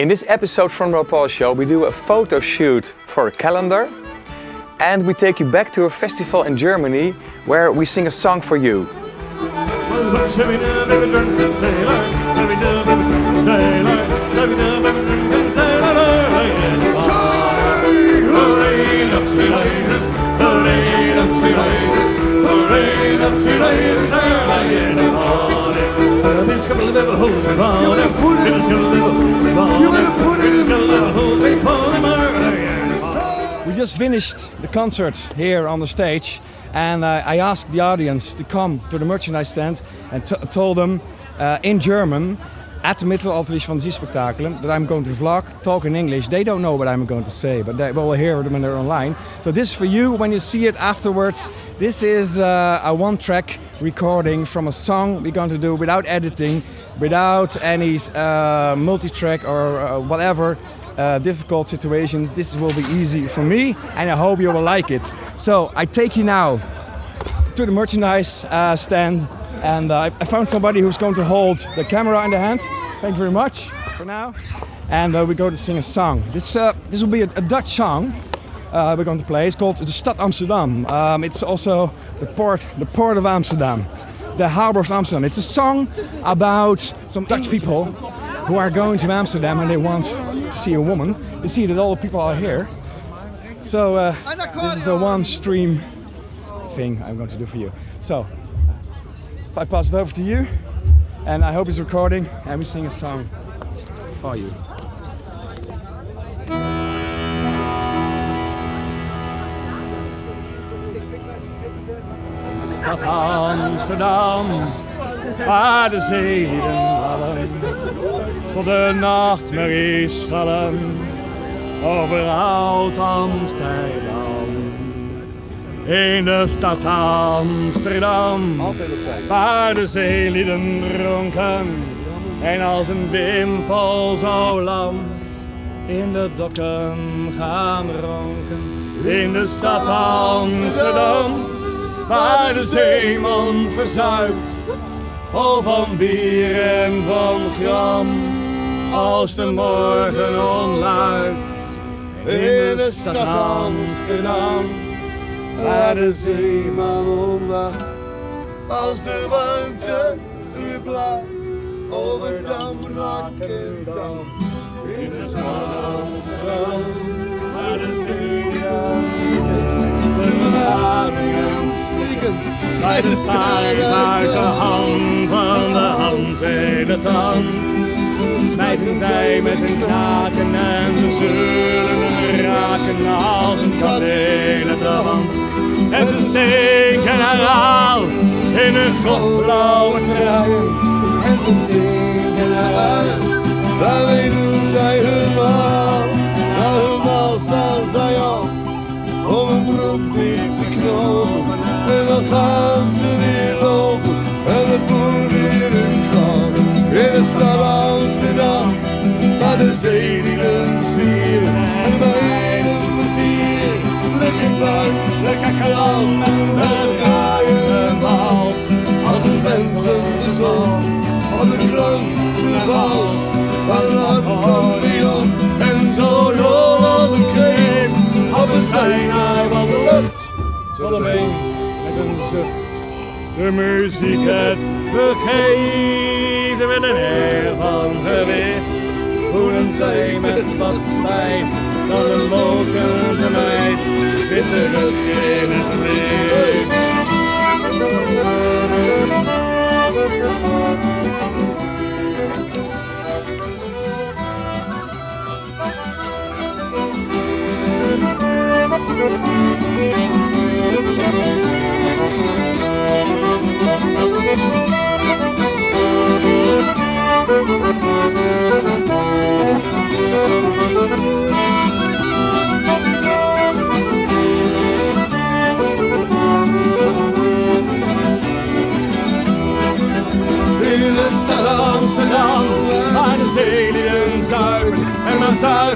In this episode from the Paul Show, we do a photo shoot for a calendar and we take you back to a festival in Germany where we sing a song for you. Just finished the concert here on the stage and uh, I asked the audience to come to the merchandise stand and told them uh, in German at the middle of this that I'm going to vlog, talk in English. They don't know what I'm going to say, but they will hear it when they're online. So this is for you when you see it afterwards. This is uh, a one-track recording from a song we're going to do without editing, without any uh, multi-track or uh, whatever uh, difficult situations. This will be easy for me and I hope you will like it. So I take you now to the merchandise uh, stand and uh, I found somebody who's going to hold the camera in the hand. Thank you very much for now. And uh, we're going to sing a song. This, uh, this will be a, a Dutch song uh, we're going to play. It's called the Stad Amsterdam. Um, it's also the port, the port of Amsterdam, the harbor of Amsterdam. It's a song about some Dutch people who are going to Amsterdam and they want to see a woman. You see that all the people are here. So uh, this is a one stream thing I'm going to do for you. So I pass it over to you and I hope it's recording and we sing a song for you. Amsterdam, waar de tot de nachtmerries vallen over oud Amsterdam. In de stad Amsterdam, waar de zeelieden ronken en als een wimpel zo lam in de dokken gaan ronken. In de stad Amsterdam, waar de zeeman verzuipt, vol van bier en van gram, als de morgen onluidt. In de stad Amsterdam, waar de zeeman omwacht, als de warmte weer blijft, over dam, dam. In de stad Amsterdam, waar de zeeman zijn slikken, bij de strijd uit de hand van de hand in de tand. Snijden zij met hun knaken en ze zullen raken als een kat in het hand. En ze steken herhaal in hun grofblauwe truien. En ze steken eruit, daarmee doen zij hun maal. Na hun maal staan zij op, om een broek niet te knopen. En dan gaan ze weer lopen, en het boer weer hun komen. In de stad de zee die zwier en weinig plezier. Lekker buik, lekker kalm, met een en maal. Als een mens de zon, van de krank, een vals, een accordeon. En zo rol als een kreeg, op een zijnaar van de lucht. Tot opeens, met een zucht, de muziek het begeeft met een air van gewicht. Zij met wat spijt, dan een lokende meid weer terug in het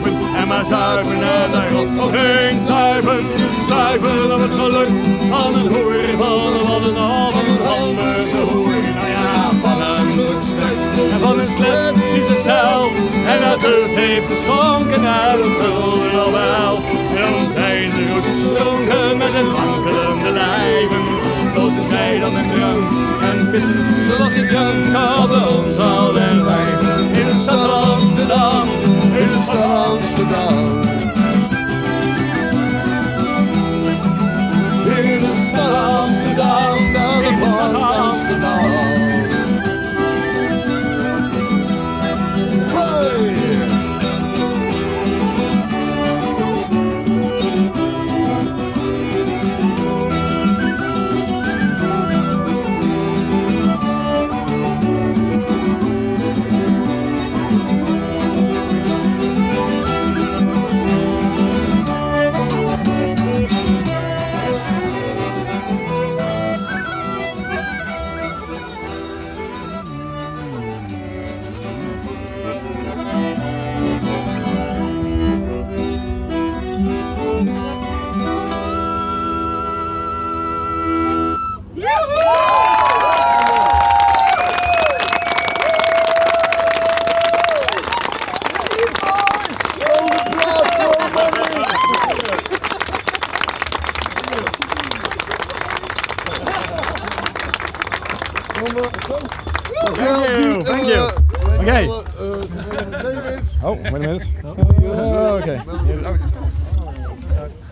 zuipen en maar zuipen en daarop nog eens zuipen. Zuipen op het geluk van een hoer, van een van een Hollandse hoer. Nou ja, van een stuk. En van een slet is het zelf. En dat hult heeft geschonken naar een gulden of elf. Dan zijn ze goed dronken met een wankelende lijven. Lozen zij dan een drank en pissen zoals ik drank. Hadden ons al wijven. In de stad Amsterdam, stad Amsterdam. Okay. Oh, wait a minute. Oh, okay.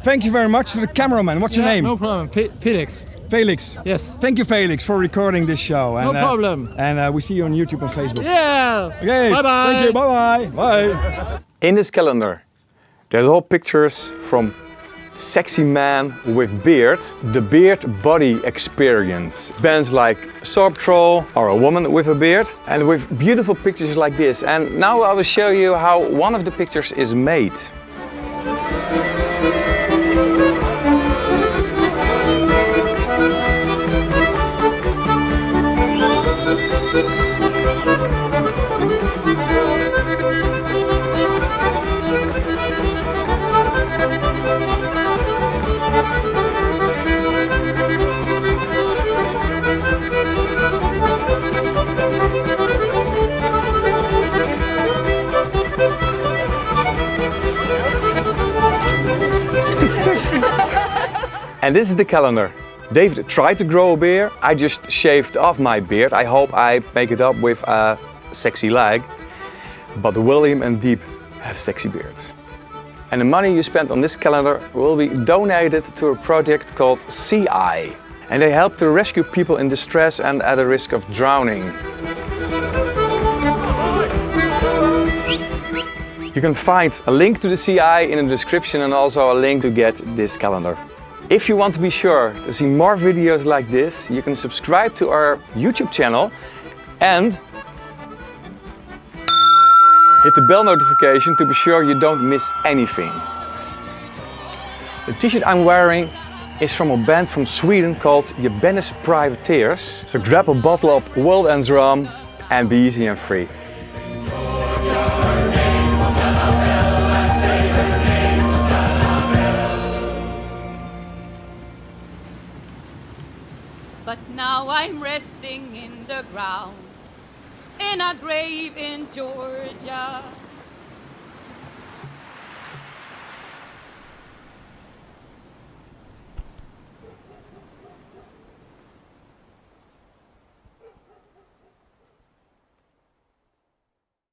Thank you very much to the cameraman. What's your name? No problem. Fe- Felix. Felix. Yes. Thank you, Felix, for recording this show. No And, uh, problem. and uh, we see you on YouTube and Facebook. Yeah. Okay. Bye bye. Thank you. Bye bye. Bye. In this calendar, there's all pictures from sexy man with beard, the beard body experience. Bands like Sorb Troll or a woman with a beard and with beautiful pictures like this. And now I will show you how one of the pictures is made. And this is the calendar. David tried to grow a beard. I just shaved off my beard. I hope I make it up with a sexy leg. But William and Deep have sexy beards. And the money you spend on this calendar will be donated to a project called Sea-Eye. And they help to rescue people in distress and at a risk of drowning. You can find a link to the Sea-Eye in the description and also a link to get this calendar. If you want to be sure to see more videos like this, you can subscribe to our YouTube channel and hit the bell notification to be sure you don't miss anything. The t-shirt I'm wearing is from a band from Sweden called Ye Banished Privateers. So grab a bottle of World Ends Rum and be easy and free. I'm resting in the ground in a grave in Georgia.